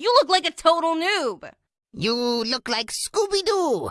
You look like a total noob. You look like Scooby-Doo.